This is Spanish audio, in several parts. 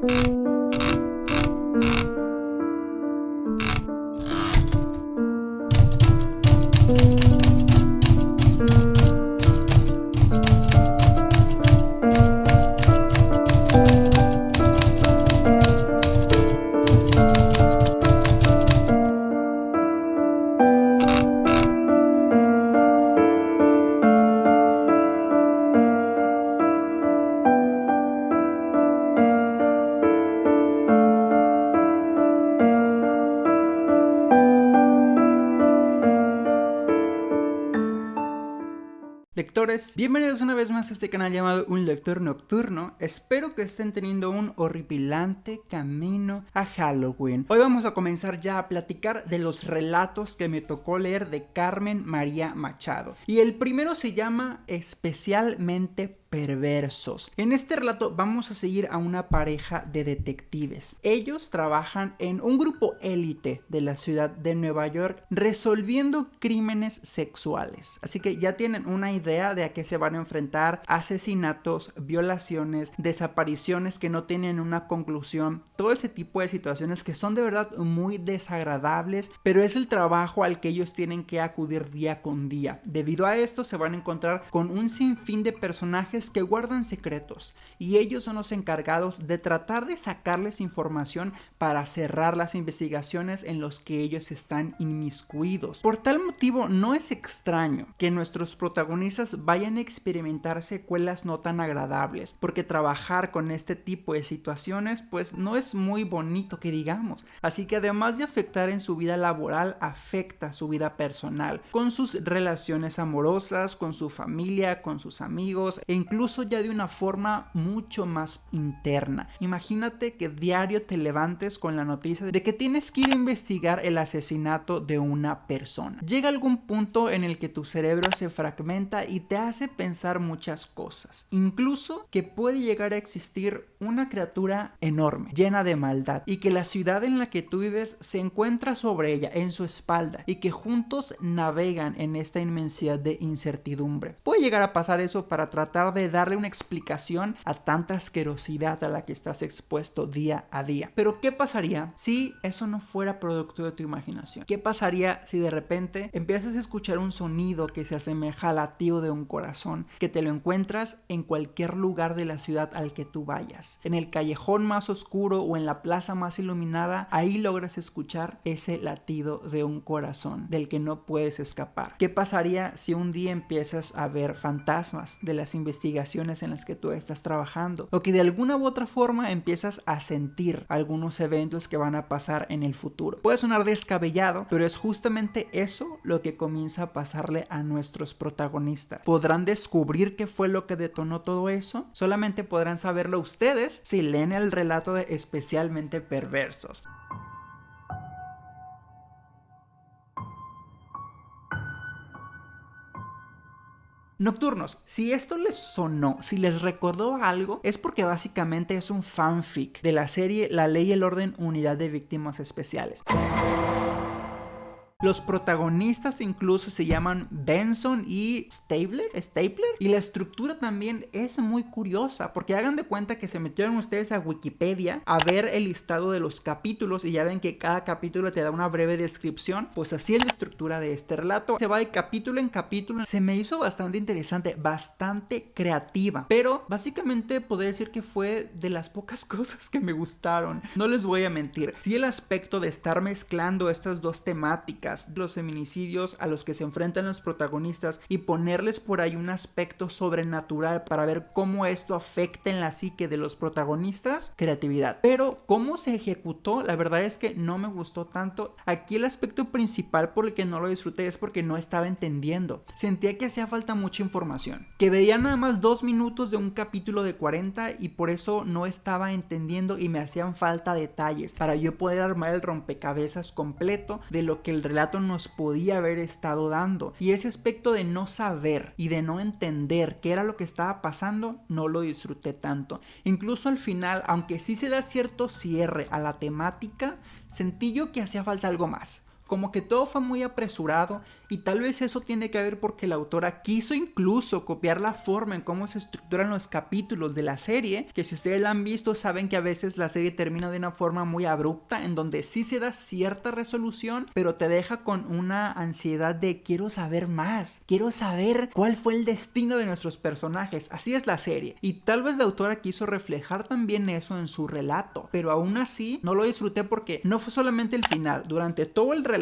Música Bienvenidos una vez más a este canal llamado Un Lector Nocturno. Espero que estén teniendo un horripilante camino a Halloween. Hoy vamos a comenzar ya a platicar de los relatos que me tocó leer de Carmen María Machado. Y el primero se llama Especialmente perversos. En este relato vamos a seguir a una pareja de detectives. Ellos trabajan en un grupo élite de la ciudad de Nueva York resolviendo crímenes sexuales. Así que ya tienen una idea de a qué se van a enfrentar. Asesinatos, violaciones, desapariciones que no tienen una conclusión. Todo ese tipo de situaciones que son de verdad muy desagradables. Pero es el trabajo al que ellos tienen que acudir día con día. Debido a esto se van a encontrar con un sinfín de personajes que guardan secretos y ellos son los encargados de tratar de sacarles información para cerrar las investigaciones en los que ellos están inmiscuidos. Por tal motivo no es extraño que nuestros protagonistas vayan a experimentar secuelas no tan agradables porque trabajar con este tipo de situaciones pues no es muy bonito que digamos. Así que además de afectar en su vida laboral afecta su vida personal con sus relaciones amorosas, con su familia, con sus amigos e incluso ya de una forma mucho más interna. Imagínate que diario te levantes con la noticia de que tienes que ir a investigar el asesinato de una persona. Llega algún punto en el que tu cerebro se fragmenta y te hace pensar muchas cosas. Incluso que puede llegar a existir una criatura enorme, llena de maldad, y que la ciudad en la que tú vives se encuentra sobre ella, en su espalda, y que juntos navegan en esta inmensidad de incertidumbre. Puede llegar a pasar eso para tratar de darle una explicación a tanta asquerosidad a la que estás expuesto día a día. Pero ¿qué pasaría si eso no fuera producto de tu imaginación? ¿Qué pasaría si de repente empiezas a escuchar un sonido que se asemeja al latido de un corazón, que te lo encuentras en cualquier lugar de la ciudad al que tú vayas? En el callejón más oscuro o en la plaza más iluminada, ahí logras escuchar ese latido de un corazón del que no puedes escapar. ¿Qué pasaría si un día empiezas a ver fantasmas de las investigaciones en las que tú estás trabajando o que de alguna u otra forma empiezas a sentir algunos eventos que van a pasar en el futuro. Puede sonar descabellado, pero es justamente eso lo que comienza a pasarle a nuestros protagonistas. ¿Podrán descubrir qué fue lo que detonó todo eso? Solamente podrán saberlo ustedes si leen el relato de especialmente perversos. Nocturnos, si esto les sonó, si les recordó algo, es porque básicamente es un fanfic de la serie La Ley y el Orden Unidad de Víctimas Especiales. Los protagonistas incluso se llaman Benson y Stabler, Stapler. Y la estructura también es muy curiosa, porque hagan de cuenta que se metieron ustedes a Wikipedia a ver el listado de los capítulos y ya ven que cada capítulo te da una breve descripción. Pues así es la estructura de este relato. Se va de capítulo en capítulo. Se me hizo bastante interesante, bastante creativa. Pero básicamente podría decir que fue de las pocas cosas que me gustaron. No les voy a mentir. Si el aspecto de estar mezclando estas dos temáticas los feminicidios a los que se enfrentan los protagonistas y ponerles por ahí un aspecto sobrenatural para ver cómo esto afecta en la psique de los protagonistas, creatividad. Pero cómo se ejecutó, la verdad es que no me gustó tanto. Aquí el aspecto principal por el que no lo disfruté es porque no estaba entendiendo. Sentía que hacía falta mucha información. Que veía nada más dos minutos de un capítulo de 40 y por eso no estaba entendiendo y me hacían falta detalles para yo poder armar el rompecabezas completo de lo que el nos podía haber estado dando. Y ese aspecto de no saber y de no entender qué era lo que estaba pasando, no lo disfruté tanto. Incluso al final, aunque sí se da cierto cierre a la temática, sentí yo que hacía falta algo más como que todo fue muy apresurado y tal vez eso tiene que ver porque la autora quiso incluso copiar la forma en cómo se estructuran los capítulos de la serie, que si ustedes la han visto saben que a veces la serie termina de una forma muy abrupta en donde sí se da cierta resolución, pero te deja con una ansiedad de quiero saber más, quiero saber cuál fue el destino de nuestros personajes. Así es la serie. Y tal vez la autora quiso reflejar también eso en su relato, pero aún así no lo disfruté porque no fue solamente el final. Durante todo el relato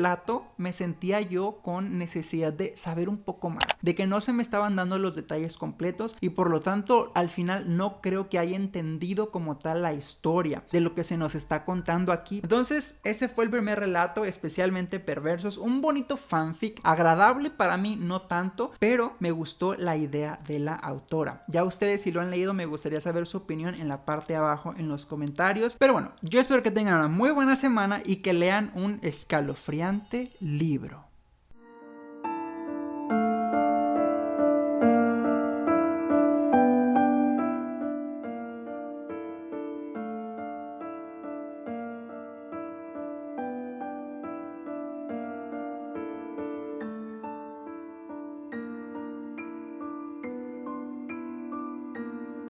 me sentía yo con necesidad de saber un poco más, de que no se me estaban dando los detalles completos y por lo tanto al final no creo que haya entendido como tal la historia de lo que se nos está contando aquí. Entonces ese fue el primer relato, especialmente perversos, un bonito fanfic, agradable para mí no tanto, pero me gustó la idea de la autora. Ya ustedes si lo han leído me gustaría saber su opinión en la parte de abajo en los comentarios. Pero bueno, yo espero que tengan una muy buena semana y que lean un escalofriante libro.